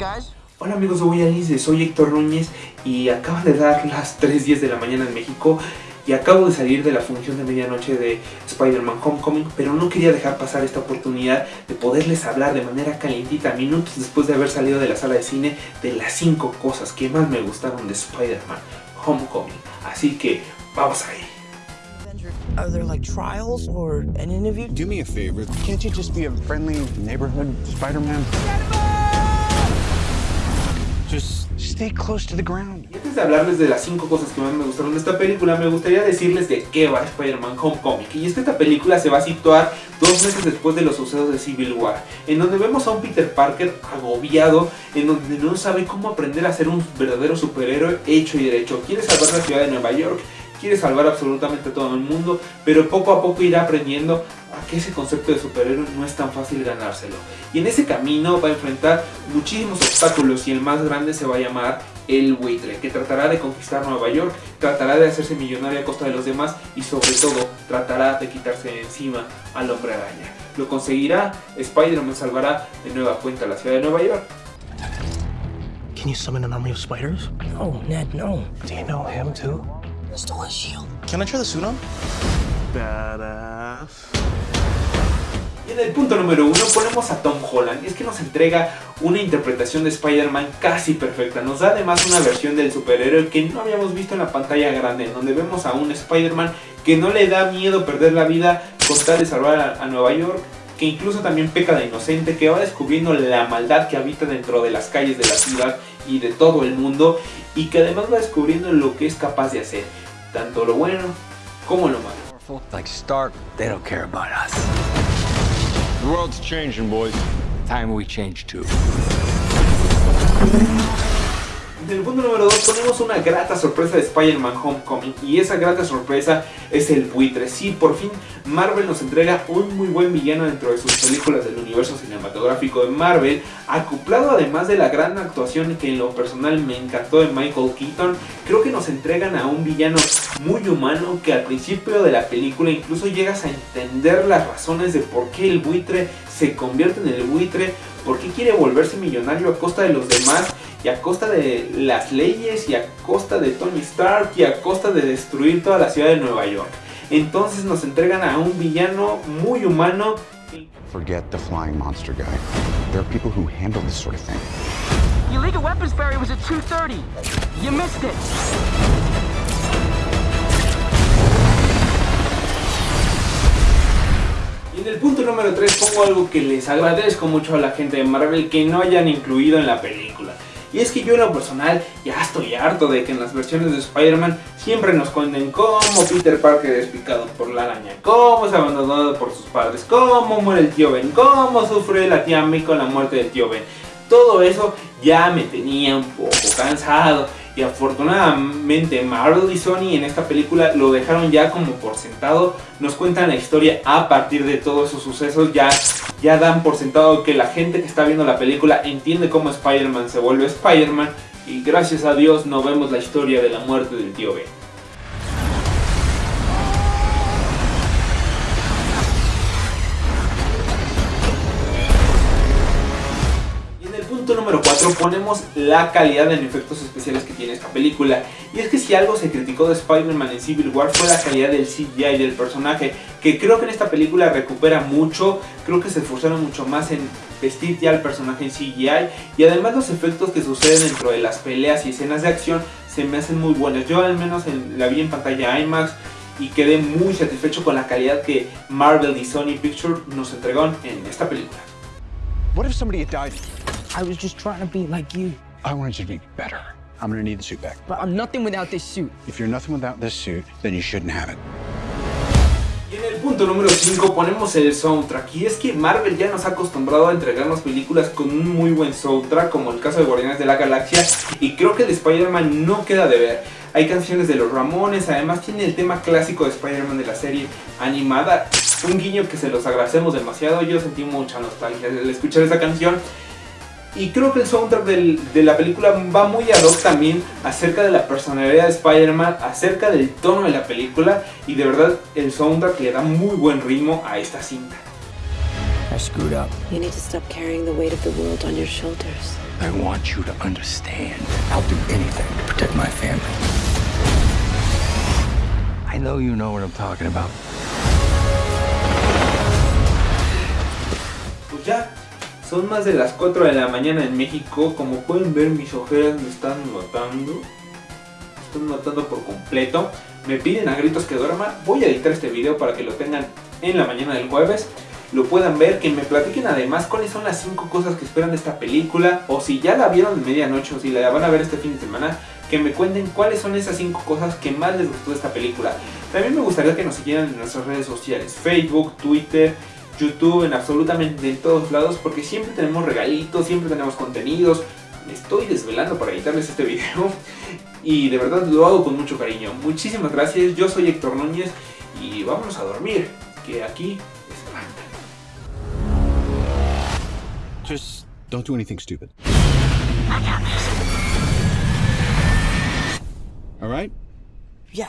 guys. Hola amigos de Voy Alice, soy Héctor Núñez y acaban de dar las 3.10 de la mañana en México y acabo de salir de la función de medianoche de Spider-Man Homecoming, pero no quería dejar pasar esta oportunidad de poderles hablar de manera calientita minutos después de haber salido de la sala de cine de las 5 cosas que más me gustaron de Spider-Man Homecoming. Así que vamos ahí. Are there like trials or an interview? Do me a favor. Can't you just be a friendly neighborhood Spider-Man? Just stay close to the ground. Y antes de hablarles de las 5 cosas que más me gustaron de esta película, me gustaría decirles de qué va Spider-Man Homecoming. Y esta película se va a situar dos meses después de los sucesos de Civil War, en donde vemos a un Peter Parker agobiado, en donde no sabe cómo aprender a ser un verdadero superhéroe hecho y derecho. Quiere salvar la ciudad de Nueva York, quiere salvar absolutamente a todo el mundo, pero poco a poco irá aprendiendo a que ese concepto de superhéroe no es tan fácil ganárselo. Y en ese camino va a enfrentar muchísimos obstáculos y el más grande se va a llamar el buitre, que tratará de conquistar Nueva York, tratará de hacerse millonario a costa de los demás y sobre todo tratará de quitarse de encima al hombre araña. Lo conseguirá, Spider-Man salvará de nueva cuenta la ciudad de Nueva York. Can you summon an army of spiders? No, Ned, no. Do you know him too? Can I try the suit on? Y en el punto número uno ponemos a Tom Holland, y es que nos entrega una interpretación de Spider-Man casi perfecta. Nos da además una versión del superhéroe que no habíamos visto en la pantalla grande, en donde vemos a un Spider-Man que no le da miedo perder la vida con tal de salvar a Nueva York, que incluso también peca de inocente, que va descubriendo la maldad que habita dentro de las calles de la ciudad y de todo el mundo, y que además va descubriendo lo que es capaz de hacer, tanto lo bueno como lo malo. Like Stark, they don't care about us. The world's changing, boys. Time we change too. En el punto número 2 ponemos una grata sorpresa de Spider-Man Homecoming y esa grata sorpresa es el buitre. Sí, por fin Marvel nos entrega un muy buen villano dentro de sus películas del universo cinematográfico de Marvel, acoplado además de la gran actuación que en lo personal me encantó de Michael Keaton, creo que nos entregan a un villano muy humano que al principio de la película incluso llegas a entender las razones de por qué el buitre se convierte en el buitre, por qué quiere volverse millonario a costa de los demás y a costa de las leyes y a costa de Tony Stark y a costa de destruir toda la ciudad de Nueva York. Entonces nos entregan a un villano muy humano. Forget the flying monster guy. There are people who handle this sort of thing. The illegal weapons barrier was at 2.30. You missed it. En el punto número 3 pongo algo que les agradezco mucho a la gente de Marvel que no hayan incluido en la película. Y es que yo en lo personal ya estoy harto de que en las versiones de Spider-Man siempre nos cuenten cómo Peter Parker es picado por la araña, cómo es abandonado por sus padres, cómo muere el tío Ben, cómo sufre la tía May con la muerte del tío Ben. Todo eso ya me tenía un poco cansado y afortunadamente Marvel y Sony en esta película lo dejaron ya como por sentado, nos cuentan la historia a partir de todos esos sucesos, ya, ya dan por sentado que la gente que está viendo la película entiende cómo Spider-Man se vuelve Spider-Man. Y gracias a Dios no vemos la historia de la muerte del tío Ben. Punto número 4 ponemos la calidad en efectos especiales que tiene esta película. Y es que si algo se criticó de Spider-Man en Civil War fue la calidad del CGI del personaje, que creo que en esta película recupera mucho, creo que se esforzaron mucho más en vestir ya al personaje en CGI y además los efectos que suceden dentro de las peleas y escenas de acción se me hacen muy buenos. Yo al menos en, la vi en pantalla IMAX y quedé muy satisfecho con la calidad que Marvel y Sony Pictures nos entregaron en esta película. I was just trying to be like you. I wanted you to be better. I'm gonna need the suit back. But I'm nothing without this suit. If you're nothing without this suit, then you shouldn't have it. Y en el punto número 5 ponemos el soundtrack y es que Marvel ya nos ha acostumbrado a entregarnos películas con un muy buen soundtrack como el caso de Guardianes de la Galaxia y creo que el de Spider-Man no queda de ver. Hay canciones de los Ramones, además tiene el tema clásico de Spider-Man de la serie animada, un guiño que se los agradecemos demasiado, yo sentí mucha nostalgia al escuchar esa canción y creo que el soundtrack del, de la película va muy ad hoc también acerca de la personalidad de Spider-Man, acerca del tono de la película y de verdad el soundtrack le da muy buen ritmo a esta cinta. I screwed up. You need to stop carrying the weight of the world on your shoulders. I want you to understand. I'll do anything to protect my family. I know you know what I'm talking about. Son más de las 4 de la mañana en México. Como pueden ver, mis ojeras me están matando. Me están matando por completo. Me piden a gritos que duerma. Voy a editar este video para que lo tengan en la mañana del jueves. Lo puedan ver, que me platiquen además cuáles son las 5 cosas que esperan de esta película. O si ya la vieron de medianoche o si la van a ver este fin de semana. Que me cuenten cuáles son esas 5 cosas que más les gustó de esta película. También me gustaría que nos siguieran en nuestras redes sociales. Facebook, Twitter, YouTube, en absolutamente en todos lados, porque siempre tenemos regalitos, siempre tenemos contenidos. Me estoy desvelando para editarles este video y de verdad lo hago con mucho cariño. Muchísimas gracias, yo soy Héctor Núñez y vámonos a dormir, que aquí es Atlanta. Just don't do anything stupid. All right? Yeah.